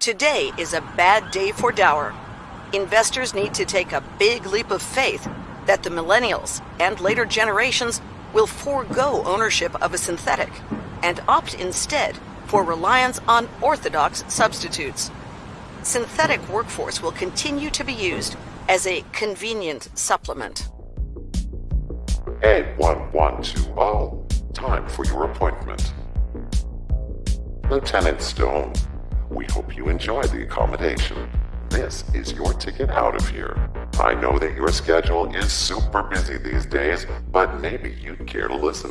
Today is a bad day for Dower. Investors need to take a big leap of faith that the millennials and later generations will forego ownership of a synthetic and opt instead for reliance on orthodox substitutes. Synthetic workforce will continue to be used as a convenient supplement. 8112, time for your appointment. Lieutenant Stone, we hope you enjoy the accommodation. This is your ticket out of here. I know that your schedule is super busy these days, but maybe you'd care to listen.